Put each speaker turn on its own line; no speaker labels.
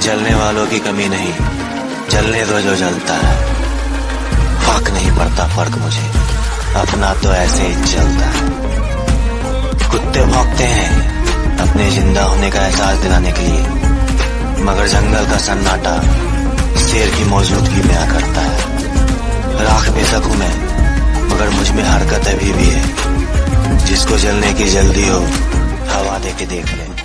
जलने वालों की कमी नहीं। जलने दो जो जलता है। फ़र्क नहीं पड़ता, फ़र्क मुझे। अपना तो ऐसे ही चलता है। कुत्ते भौंकते हैं। अपने ज़िंदा होने का एहसास दिलाने के लिए। मगर जंगल का सन्नाटा शेर की मौजूदगी में आ करता है। राख बेशक हूँ मैं, मगर मुझमें हरकत अभी भी है। जिसको जलने की जल्दी हो, हवा दे के देख ले।